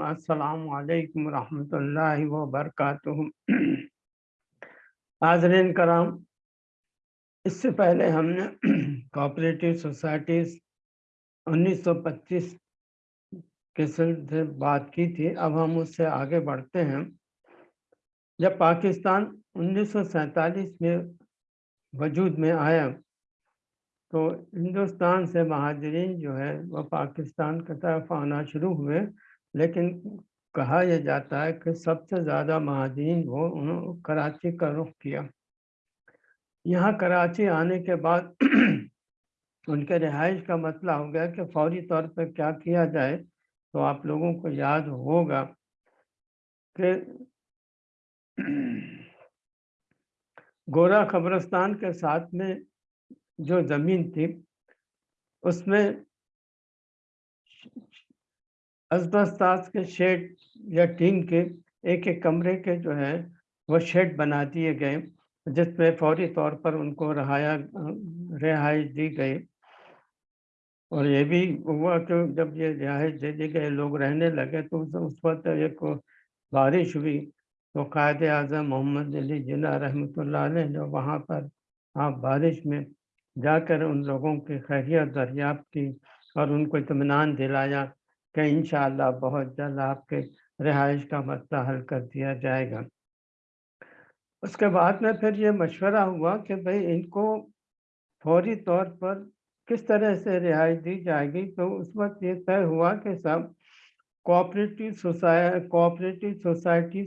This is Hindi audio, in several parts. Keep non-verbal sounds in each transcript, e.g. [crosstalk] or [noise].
अस्सलाम वालेकुम रहमतुल्लाहि व बरकातुहू। हाजरीन कराम, इससे पहले हमने कोऑपरेटिव सोसाइटीज़ 1925 के से बात की थी। अब हम उससे आगे बढ़ते हैं। जब पाकिस्तान 1947 में वजूद में आया तो हिंदुस्तान से महाजरीन जो है, वह पाकिस्तान की तरफ़ आना शुरू हुए। लेकिन कहा यह जाता है कि सबसे ज़्यादा महाजरीन वो उन्होंने कराची का रुख किया। यहाँ कराची आने के बाद [clears throat] उनके रिहाइश का मसला हो गया कि फौरी तौर पर क्या किया जाए तो आप लोगों को याद होगा कि [clears throat] गोरा खबरस्तान के साथ में जो ज़मीन थी, उसमें असबस्तास के शेड या टीन के एक एक कमरे के जो है, वो शेड बना दिए गए, जिसमें फौरी तौर पर उनको रहाया रिहाइश दी गई। और ये भी हुआ कि जब ये रिहाइश दे दी गए लोग रहने लगे तो उस वक्त एक बारिश हुई तो कायद अजम मोहम्मद अली जिला रहमत ने जो वहाँ पर आप बारिश में जाकर उन लोगों की खैरियत दरियाफ्त की और उनको इतमान दिलाया कि इन बहुत जल्द आपके रिहाइश का मसला हल कर दिया जाएगा। उसके बाद में फिर ये मशवरा हुआ कि भाई इनको फौरी तौर पर किस तरह से रिहाई दी जाएगी? तो उस वक्त ये तय हुआ कि सब कोऑपरेटिव सोसाइ कोऑपरेटिव सोसाइटी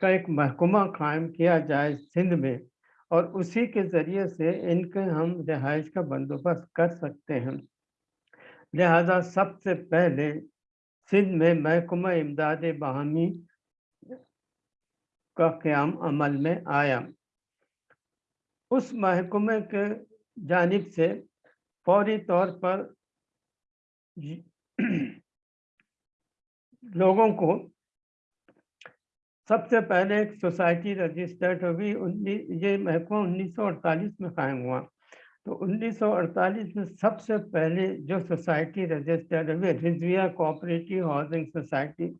का एक महकमा कायम किया जाए सिंध में। और उसी के ज़रिए से इनके हम रिहाइश का बंदोबस्त कर सकते हैं। लिहाजा सबसे पहले सिंध में महकमा इमदाद बहमी का क़्याम अमल में आया। उस महकमे के जानब से फौरी तौर पर [clears throat] लोगों को सबसे पहले एक सोसाइटी रजिस्टर्ड हुई उन्नीस ये महकमा 1948 में कायम हुआ। तो 1948 में सबसे पहले जो सोसाइटी रजिस्टर्ड हुई, रिजविया कोऑपरेटिव हाउसिंग सोसाइटी,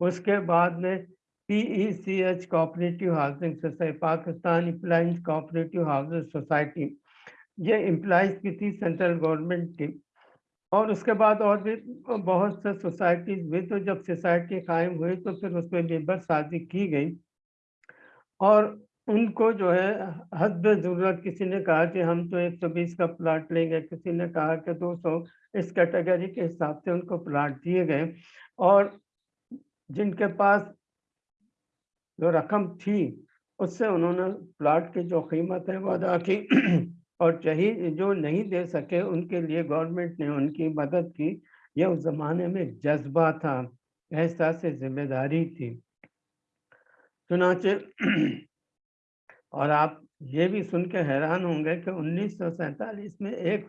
उसके बाद में P E C H cooperative housing society, Pakistan employees cooperative housing society, ये इम्प्लाइज की थी सेंट्रल गवर्नमेंट की। और उसके बाद और भी बहुत से सोसाइटीज हुई तो जब सोसाइटी कायम हुई तो फिर उसमें मेंबर शादी की गई। और उनको जो है हद ज़रूरत किसी ने कहा कि हम तो 120 का प्लाट लेंगे, किसी ने कहा कि 200 इस कैटेगरी के हिसाब से उनको प्लाट दिए गए। और जिनके पास जो रकम थी, उससे उन्होंने प्लाट की जो कीमत है, वो अदा की। और चाहिए जो नहीं दे सके उनके लिए गवर्नमेंट ने उनकी मदद की। यह उस ज़माने में जज्बा था एहसास ज़िम्मेदारी थी। चुनाचे [clears throat] और आप ये भी सुन के हैरान होंगे कि उन्नीस में एक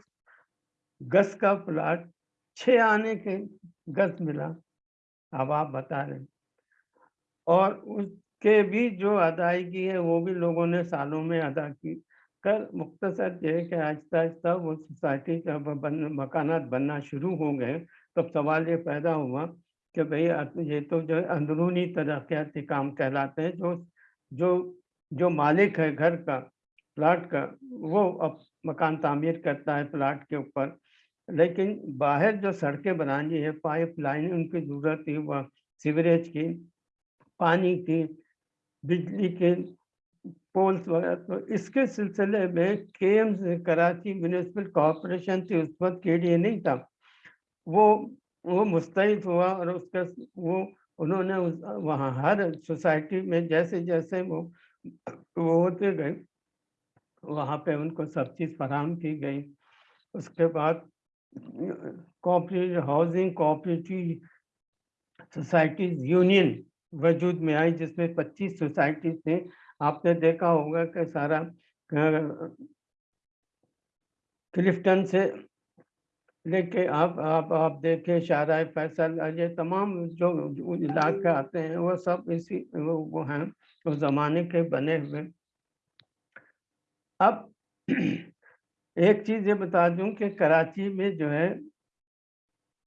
गज का प्लाट छः आने के गज मिला। अब आप बता रहे और उसके भी जो अदायगी है, वो भी लोगों ने सालों में अदा की। कर मुख्तसर ये कि आहिस्ता आहिस्ता वो सोसाइटी जब बन, मकानात बनना शुरू हो गए तब सवाल ये पैदा हुआ कि भाई ये तो जो अंदरूनी तरक्याती काम कहलाते हैं, जो जो जो मालिक है घर का, प्लाट का, वो अब मकान तामीर करता है प्लाट के ऊपर। लेकिन बाहर जो सड़कें बनानी है पाइप लाइन उनकी ज़रूरत थी, वह सीवरेज की, पानी की, बिजली के पोल्स वगैरह तो इसके सिलसिले में के एम कराची म्यूनसिपल कॉरपोरेशन थी, उस वक्त के लिए नहीं था। वो वो मुस्तैद हुआ और उसका, वो, उन्होंने उस, वहाँ हर सोसाइटी में जैसे जैसे वो वो होते गए, वहाँ पे उनको सब चीज़ फराहम की गई। उसके बाद cooperative housing cooperative societies union वजूद में आई, जिसमें 25 सोसाइटी थे। आपने देखा होगा कि सारा क्लिफ्टन से लेके आप आप आप देखे शारा फैसल ये तमाम जो इलाके आते हैं वो सब इसी वो, वो हैं उस ज़माने के बने हुए। अब [clears throat] एक चीज़ ये बता दूँ कि कराची में जो है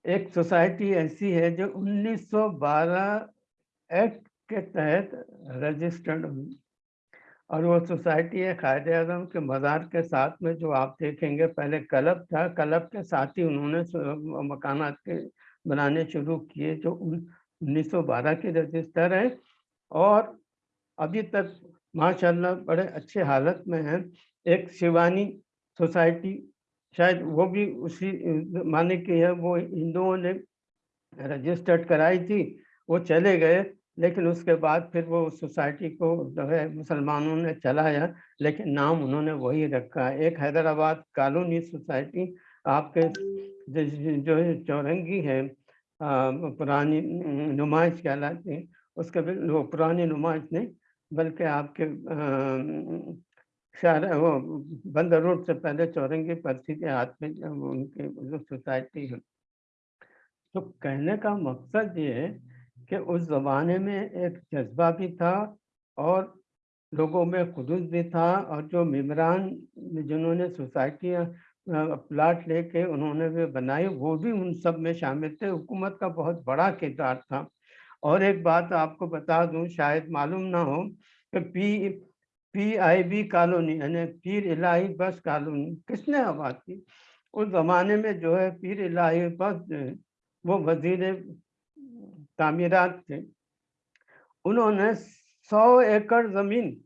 एक सोसाइटी ऐसी है जो 1912 एक्ट के तहत रजिस्टर्ड हुई। और वो सोसाइटी है कायद अजम के मज़ार के साथ में जो आप देखेंगे, पहले क्लब था, क्लब के साथ ही उन्होंने मकानात के बनाने शुरू किए जो उन्नीस सौ बारह की रजिस्टर हैं। और अभी तक माशाल्लाह बड़े अच्छे हालत में हैं। एक शिवानी सोसाइटी, शायद वो भी उसी, माने की है, वो हिंदुओं ने रजिस्टर्ड कराई थी, वो चले गए। लेकिन उसके बाद फिर वो सोसाइटी को जो है मुसलमानों ने चलाया, लेकिन नाम उन्होंने वही रखा एक हैदराबाद कॉलोनी सोसाइटी आपके जो है चौरंगी है पुरानी नुमाइश कहलाती उसके वो पुरानी नुमाइश नहीं, बल्कि आपके शहर वो बंदर रोड से पहले चौरंगी पर्ची के हाथ में उनकी जो सोसाइटी है। तो कहने का मकसद ये है कि उस ज़माने में एक जज्बा भी था और लोगों में खुदूस भी था और जो मम्बरान जिन्होंने सोसाइटियाँ प्लाट लेके उन्होंने भी बनाई, वो भी उन सब में शामिल थे। हुकूमत का बहुत बड़ा किरदार था। और एक बात आपको बता दूँ, शायद मालूम ना हो कि P P I B colony यानी पीर इलाही बस कॉलोनी किसने आबाद की? उस ज़माने में जो है पीर इलाही बस, वो वज़ीर तामीरात थे। उन्होंने सौ एकड़ ज़मीन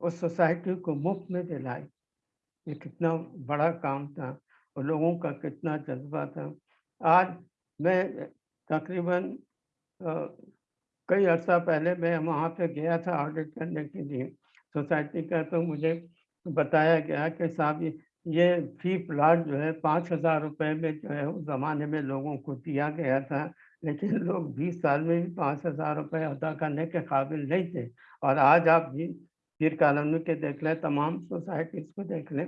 उस सोसाइटी को मुफ़्त में दिलाई। ये कितना बड़ा काम था और लोगों का कितना जज्बा था। आज मैं तकरीबन कई अर्सा पहले मैं वहाँ पे गया था ऑडिट करने के लिए। सोसाइटी का तो मुझे बताया गया कि साहब, ये फ़ी प्लाट जो है पाँच हज़ार रुपये में जो है उस ज़माने में लोगों को दिया गया था। लेकिन लोग बीस साल में भी पाँच हज़ार रुपये अदा करने के काबिल नहीं थे। और आज आप भी पीर कॉलोनी के देख लें, तमाम सोसाइटीज़ को देख लें।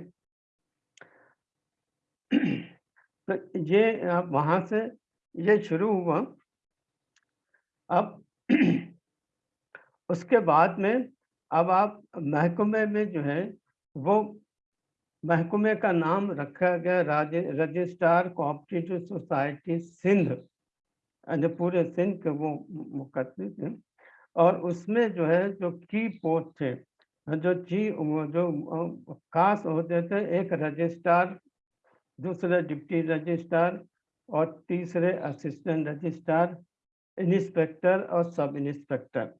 तो ये वहाँ से ये शुरू हुआ। अब उसके बाद में अब आप महकमे में जो है, वो महकमे का नाम रखा गया रजिस्ट्रार कोऑपरेटिव सोसाइटी सिंध। जो पूरे सिंध के वो मुकदमे थे। और उसमें जो है, जो की पोस्ट थे, जो ची जो खास होते थे, एक रजिस्ट्रार, दूसरे डिप्टी रजिस्ट्रार और तीसरे असिस्टेंट रजिस्ट्रार, इंस्पेक्टर और सब इंस्पेक्टर।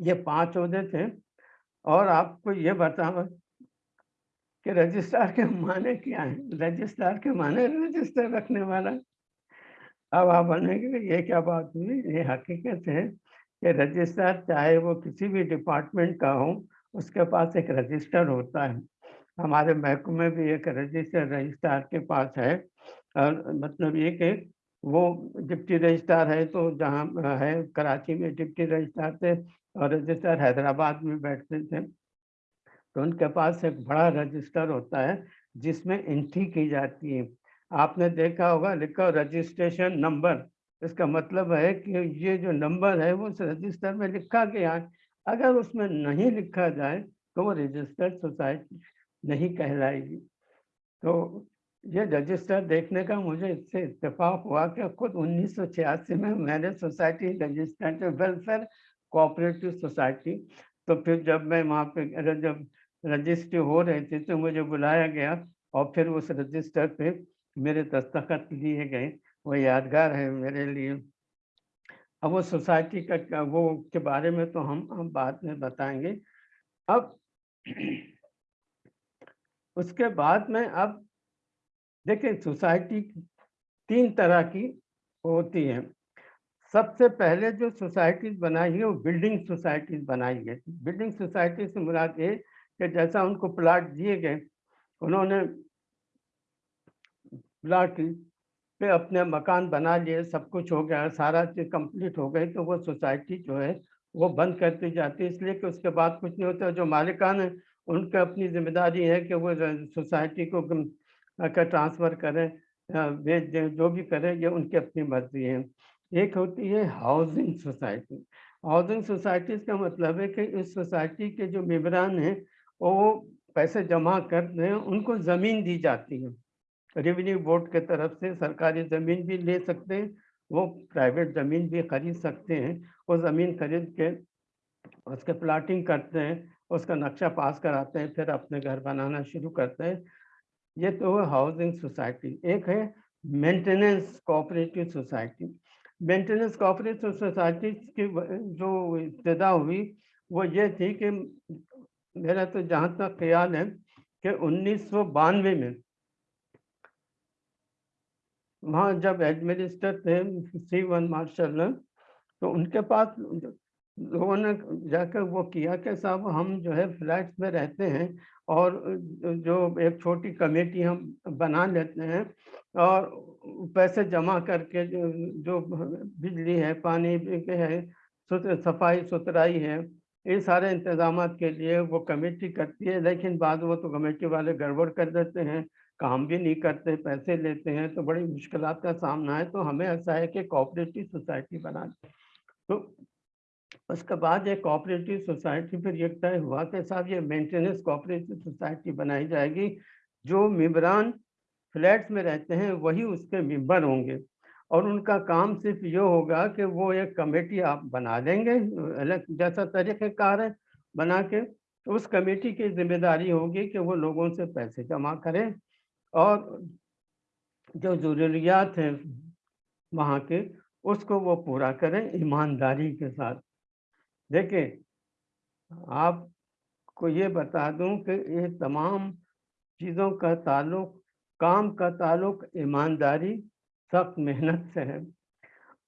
ये पाँच होते थे। और आपको ये बताओ कि रजिस्ट्रार के माने क्या है? रजिस्ट्रार के माने रजिस्टर रखने वाला? अब आप बनेंगे ये क्या बात हुई? ये हकीकत है कि रजिस्ट्रार, चाहे वो किसी भी डिपार्टमेंट का हो, उसके पास एक रजिस्टर होता है। हमारे महकमे भी एक रजिस्टर रजिस्ट्रार के पास है। और मतलब ये कि वो डिप्टी रजिस्ट्रार है तो जहाँ है, कराची में डिप्टी रजिस्ट्रार थे और रजिस्ट्रार हैदराबाद में बैठते थे। तो उनके पास एक बड़ा रजिस्टर होता है, जिसमें एंट्री की जाती है। आपने देखा होगा, लिखा रजिस्ट्रेशन नंबर इसका मतलब है कि ये जो नंबर है, वो उस रजिस्टर में लिखा गया है। अगर उसमें नहीं लिखा जाए तो वो रजिस्टर्ड सोसाइटी नहीं कहलाएगी। तो ये रजिस्टर देखने का मुझे इससे इत्तेफाक हुआ कि खुद उन्नीस सौ छियासी में मैंने society registered welfare cooperative society तो फिर जब मैं वहाँ पे जब रजिस्ट्री हो रही थी तो मुझे बुलाया गया और फिर उस रजिस्टर पे मेरे दस्तखत लिए गए, वो यादगार है मेरे लिए। अब वो सोसाइटी का वो के बारे में तो हम हम बाद में बताएँगे। अब [clears throat] उसके बाद में अब देखें, सोसाइटी तीन तरह की होती है। सबसे पहले जो सोसाइटीज बनाई है वो बिल्डिंग सोसाइटीज बनाई गई। बिल्डिंग सोसाइटी से मुराद ये कि जैसा उनको प्लाट दिए गए, उन्होंने प्लाट पे अपने मकान बना लिए, सब कुछ हो गया, सारा चीज़ कंप्लीट हो गई तो वो सोसाइटी जो है, वो बंद करती जाती है। इसलिए कि उसके बाद कुछ नहीं होता, जो मालिकान है, उनकी अपनी ज़िम्मेदारी है कि वो सोसाइटी को ट्रांसफ़र करें बेच दें जो भी करें, ये उनकी अपनी मर्ज़ी है। एक होती है हाउसिंग सोसाइटी हाउसिंग सोसाइटी का मतलब है कि इस सोसाइटी के जो मेबरान हैं, वो पैसे जमा कर दें उनको ज़मीन दी जाती है। रेवेन्यू बोर्ड के तरफ़ से सरकारी ज़मीन भी ले सकते हैं, वो प्राइवेट ज़मीन भी खरीद सकते हैं, वो ज़मीन खरीद के उसके प्लाटिंग करते हैं, उसका नक्शा पास कराते हैं, फिर अपने घर बनाना शुरू करते हैं। ये तो हाउसिंग सोसाइटी एक है maintenance cooperative society maintenance cooperative society की जो इब्तदा हुई, वो ये थी कि मेरा तो जहाँ तक ख्याल है कि उन्नीस सौ बानवे में वहाँ जब एडमिनिस्टर थे, सी वन मार्शल तो उनके पास लोगों ने जाकर वो किया कि साहब हम जो है फ्लैट्स में रहते हैं और जो एक छोटी कमेटी हम बना लेते हैं और पैसे जमा करके जो जो बिजली है, पानी है सफ़ाई सुथराई है ये सारे इंतज़ाम के लिए वो कमेटी करती है, लेकिन बाद वो तो कमेटी वाले गड़बड़ कर देते हैं। काम भी नहीं करते पैसे लेते हैं तो बड़ी मुश्किल का सामना है तो हमें ऐसा है कि कोऑपरेटिव सोसाइटी बना तो उसके बाद ये कोऑपरेटिव सोसाइटी फिर ये तय हुआ कि साहब ये मेंटेनेंस कोऑपरेटिव सोसाइटी बनाई जाएगी, जो मेम्बरान फ्लैट्स में रहते हैं, वही उसके मेंबर होंगे। और उनका काम सिर्फ़ ये होगा कि वो एक कमेटी आप बना देंगे, अलग जैसा तरीक़ेकार है, बना के तो उस कमेटी की ज़िम्मेदारी होगी कि वो लोगों से पैसे जमा करें और जो ज़रूरियात हैं वहाँ के, उसको वो पूरा करें ईमानदारी के साथ। देखिए, आपको ये बता दूँ कि ये तमाम चीज़ों का ताल्लुक, काम का ताल्लुक ईमानदारी, सख्त मेहनत से है।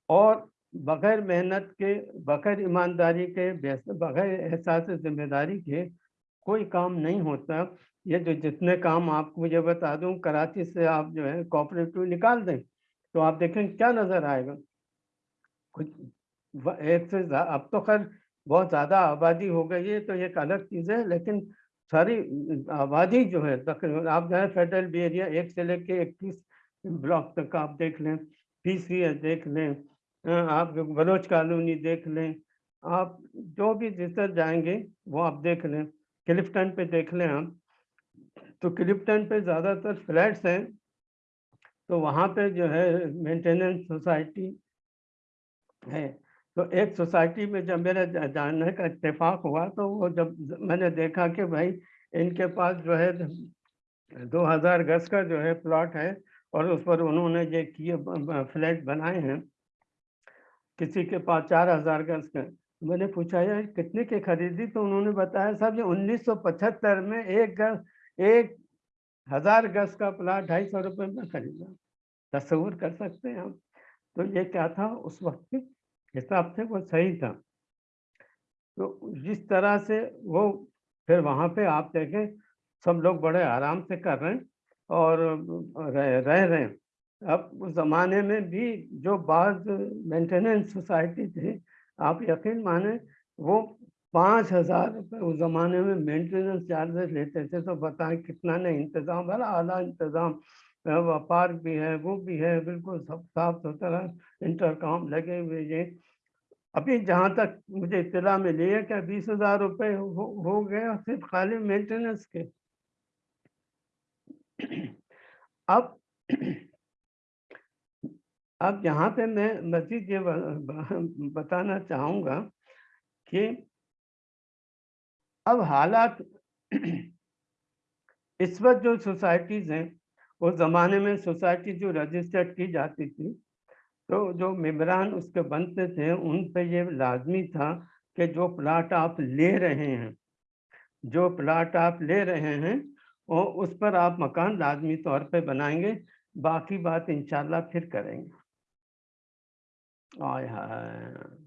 और बग़ैर मेहनत के, बग़ैर ईमानदारी के बग़ैर एहसास ज़िम्मेदारी के कोई काम नहीं होता, ये जो जितने काम आपको मुझे बता दूँ, कराची से आप जो है कोऑपरेटिव निकाल दें तो आप देखें क्या नज़र आएगा। कुछ एक से अब तो खैर बहुत ज़्यादा आबादी हो गई है तो एक अलग चीज़ है, लेकिन सारी आबादी जो है, तकरीबन आप जो है फेडरल बी एरिया एक से लेके इक्कीस ब्लॉक तक आप देख लें पी सी एस देख लें आप बलोच कॉलोनी देख लें, आप जो भी जिस जाएँगे वो आप देख लें। क्लिफ्टन पे देख लें हम तो क्लिफ्टन पे ज़्यादातर फ्लैट्स हैं तो वहाँ पे जो है मेंटेनेंस सोसाइटी है। तो एक सोसाइटी में जब मेरे जानने का इतफाक़ हुआ तो वो जब मैंने देखा कि भाई इनके पास जो है दो हज़ार गज का जो है प्लॉट है, और उस पर उन्होंने ये किए, फ्लैट बनाए हैं, किसी के पास चार हज़ार गज का मैंने पूछा यार कितने के खरीदी? तो उन्होंने बताया साहब ये 1975 में एक गज, एक हज़ार गज का प्लाट ढाई सौ रुपये में खरीदा। तस्वूर कर सकते हैं हम तो ये क्या था? उस वक्त के हिसाब से वो सही था। तो जिस तरह से वो फिर वहाँ पे आप देखें, सब लोग बड़े आराम से कर रहे हैं और रह रह रहे हैं। अब उस ज़माने में भी जो बाद मेंटेनेंस सोसाइटी थी आप यकीन माने वो पाँच हज़ार रुपये उस ज़माने में मेंटेनेंस चार्जेस लेते थे तो बताएँ कितना नहीं इंतज़ाम बड़ा आला इंतज़ाम। व्यापार भी है वो भी है बिल्कुल सब साफ़ सुथरा इंटरकॉम लगे हुए ये। अभी जहाँ तक मुझे इतला मिली है क्या बीस हज़ार रुपये हो, हो गए सिर्फ़ खाली मेंटेनेंस के। अब अब यहाँ पे मैं मजीद ये बताना चाहूँगा कि अब हालात [clears throat] इस वक्त जो सोसाइटीज़ हैं, उस ज़माने में सोसाइटी जो रजिस्टर्ड की जाती थी तो जो मेम्बरान उसके बनते थे, उन पे ये लाजमी था कि जो प्लाट आप ले रहे हैं, जो प्लाट आप ले रहे हैं और उस पर आप मकान लाजमी तौर पे बनाएँगे, बाकी बात इंशाल्लाह फिर करेंगे। आय हाय